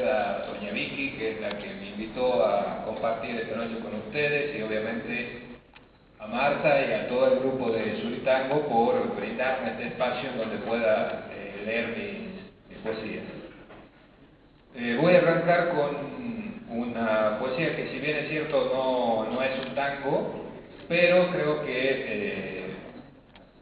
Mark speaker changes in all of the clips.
Speaker 1: agradecer a doña Vicky, que es la que me invitó a compartir esta noche con ustedes, y obviamente a Marta y a todo el grupo de Suritango por brindarme este espacio en donde pueda eh, leer mis, poesías. Eh, voy a arrancar con una poesía que si bien es cierto no, no es un tango, pero creo que eh,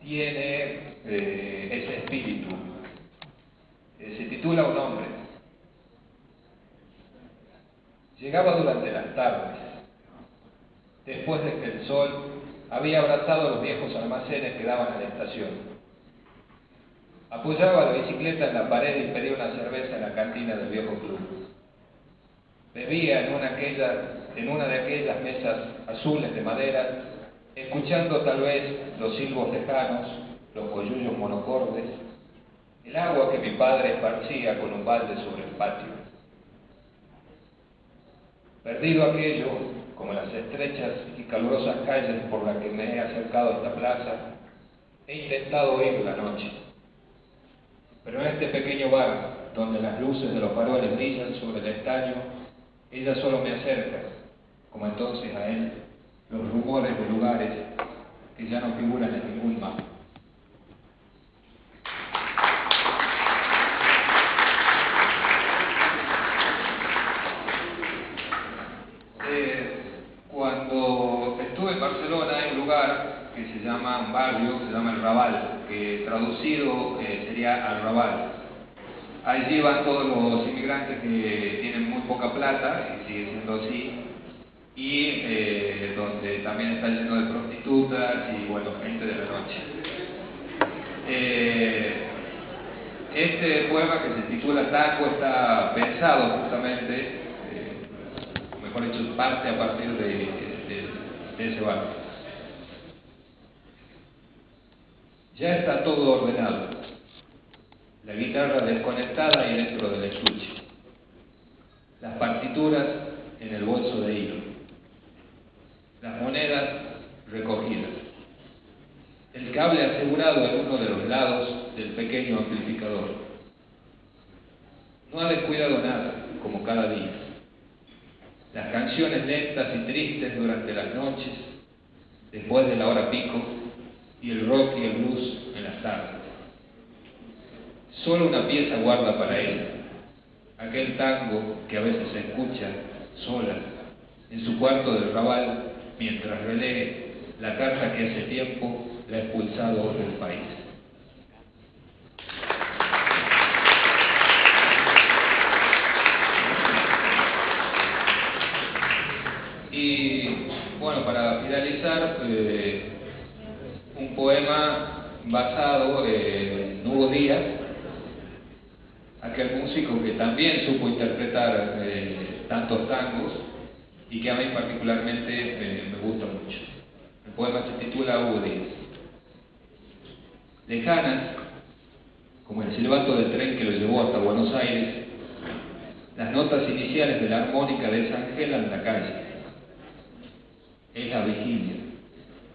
Speaker 1: tiene ese espíritu. se titula Un hombre. Llegaba durante las tardes, después de que el sol había abrazado los viejos almacenes que daban a la estación. Apoyaba la bicicleta en la pared y pedía una cerveza en la cantina del viejo club. Bebía en una, en una de aquellas mesas azules de madera, escuchando tal vez los silbos lejanos, los coyullos monocordes, el agua que mi padre esparcía con un balde sobre el patio. Perdido aquello, como las estrechas y calurosas calles por las que me he acercado a esta plaza, he intentado oír la noche. Pero en este pequeño bar, donde las luces de los faroles brillan sobre el estaño, ella solo me acerca, como entonces a él, los rumores de lugares que ya no figuran en ningún mapa. que se llama, un barrio que se llama El Raval, que traducido eh, Allí van todos los inmigrantes que tienen muy poca plata, y sigue siendo así, y eh, donde también está lleno de prostitutas y bueno, gente de la noche. Eh, este poema que se titula Taco está pensado justamente, mejor dicho, parte a partir de, de ese barrio. Ya está todo ordenado. La guitarra desconectada y dentro del estuche. Las partituras en el bolso de hilo. Las monedas recogidas. El cable asegurado en uno de los lados del pequeño amplificador. No ha descuidado nada, como cada día. Las canciones lentas y tristes durante las noches, después de la hora pico, y el rock y el blues en las tardes. Solo una pieza guarda para él, aquel tango que a veces se escucha sola en su cuarto del rabal mientras relee la carta que hace tiempo le ha expulsado del país. Y bueno, para finalizar, eh, un poema basado en Hugo Díaz, aquel músico que también supo interpretar eh, tantos tangos y que a mí particularmente me, gusta mucho. El poema se titula Díaz. Lejanas, como el silbato del tren que lo llevó hasta Buenos Aires, las notas iniciales de la armónica desangelan la calle. Es la vigilia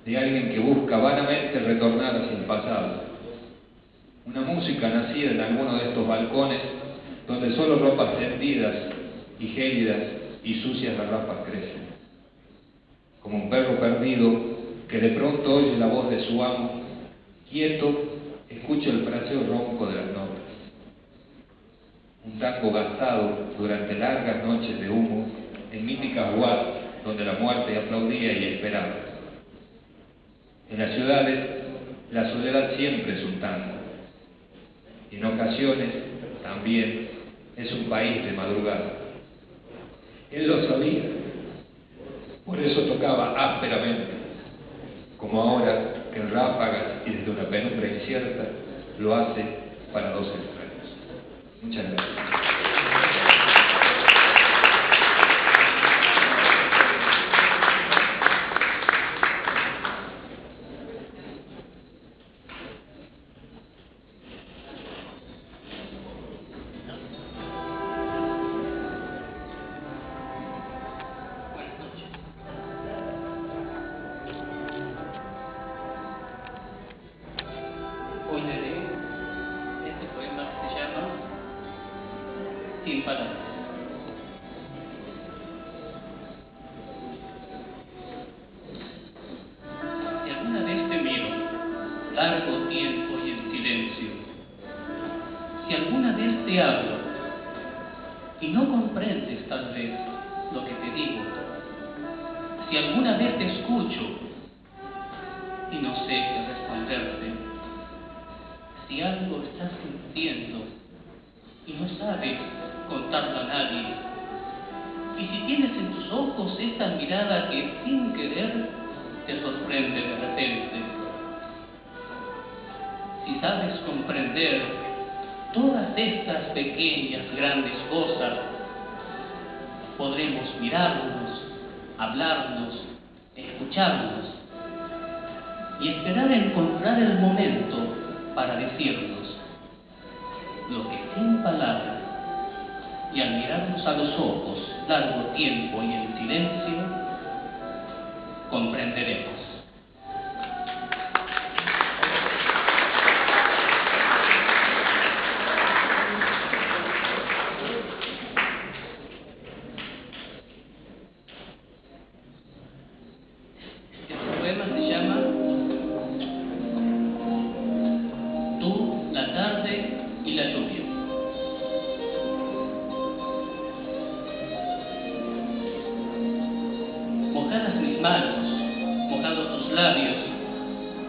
Speaker 1: de alguien que busca vanamente retornar hacia el pasado. Una música nacida en alguno de estos balcones donde solo ropas tendidas y gélidas y sucias garrafas crecen. Como un perro perdido que de pronto oye la voz de su amo, quieto, escucha el fraseo ronco de las notas. Un tango gastado durante largas noches de humo en míticas guas donde la muerte aplaudía y esperaba. En las ciudades, la soledad siempre es un tango. En ocasiones, también, es un país de madrugada. Él lo sabía, por eso tocaba ásperamente, como ahora en ráfagas y desde una penumbra incierta lo hace para dos extraños. Muchas gracias.
Speaker 2: Largo tiempo y en silencio, si alguna vez te hablo y no comprendes tal vez lo que te digo, si alguna vez te escucho y no sé qué responderte, si algo estás sintiendo y no sabes contarlo a nadie, y si tienes en tus ojos esta mirada que sin querer te sorprende de repente, si sabes comprender todas estas pequeñas, grandes cosas, podremos mirarnos, hablarnos, escucharnos y esperar encontrar el momento para decirnos lo que sin palabras y al mirarnos a los ojos largo tiempo y en silencio, comprenderemos.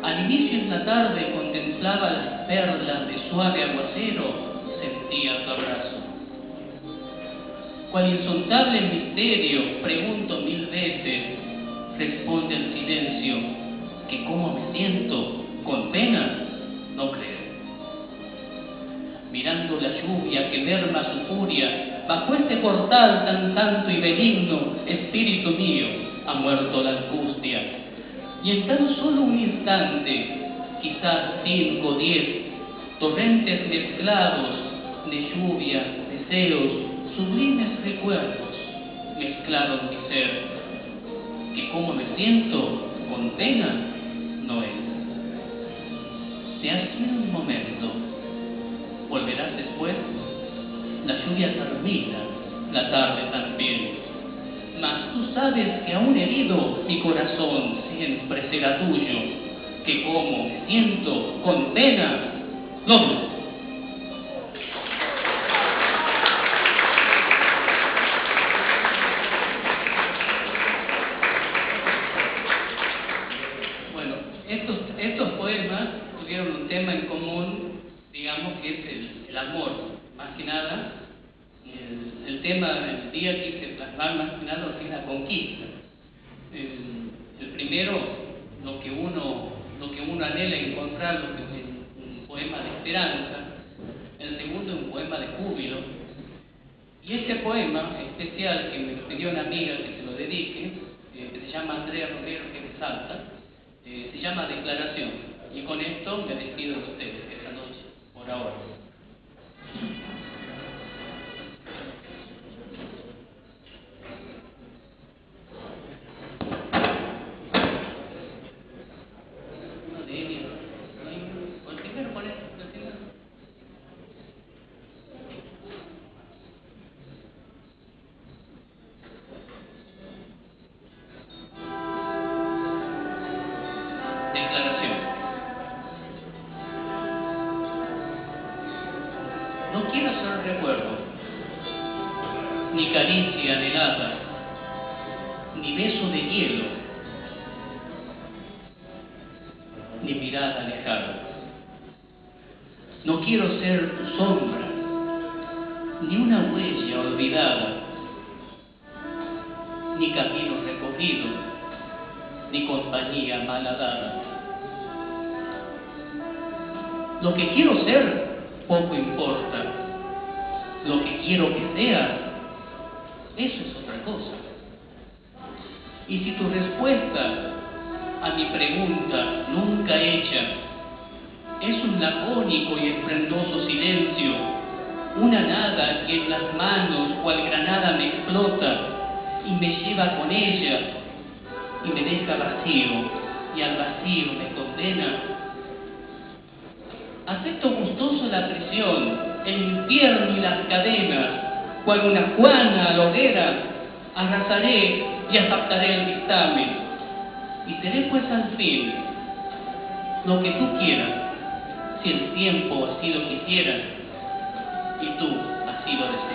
Speaker 2: Al inicio en la tarde contemplaba las perlas de suave aguacero, sentía tu abrazo. Cual insondable misterio, pregunto mil veces, responde el silencio, que cómo me siento, con pena, no creo. Mirando la lluvia que merma su furia, bajo este portal tan santo y benigno, espíritu mío, ha muerto la angustia. Y en tan solo un instante, quizás cinco o diez, torrentes mezclados de lluvia, deseos, sublimes recuerdos, mezclaron mi ser, que como me siento con pena no es. Se ha sido un momento, volverás después, la lluvia termina, la tarde también. Mas tú sabes que aún herido mi corazón siempre será tuyo, que como siento con pena, no. Bueno, estos, estos poemas tuvieron un tema en común, digamos que es el, amor, más que nada. El, el tema del día quise plasmar más que nada es la conquista. El, primero, lo que uno, lo que uno anhela encontrar, lo es un poema de esperanza. El segundo, un poema de júbilo. Y este poema especial que me pidió una amiga que se lo dedique, eh, que se llama Andrea Romero, que es de Salta, eh, se llama Declaración. Y con esto me despido de ustedes esta noche, por ahora. Declaración. No quiero ser recuerdo, ni caricia anhelada, ni beso de hielo, ni mirada alejada. No quiero ser tu sombra, ni una huella olvidada, ni camino recorrido, ni compañía malhadada. Lo que quiero ser poco importa. Lo que quiero que sea, eso es otra cosa. Y si tu respuesta a mi pregunta nunca hecha es un lacónico y esplendoso silencio, una nada que en las manos cual granada me explota y me lleva con ella y me deja vacío y al vacío me condena. Acepto gustoso la prisión, el infierno y las cadenas, cual una Juana a la hoguera, arrasaré y adaptaré el dictamen, y seré pues al fin lo que tú quieras, si el tiempo así lo quisiera y tú así lo deseas.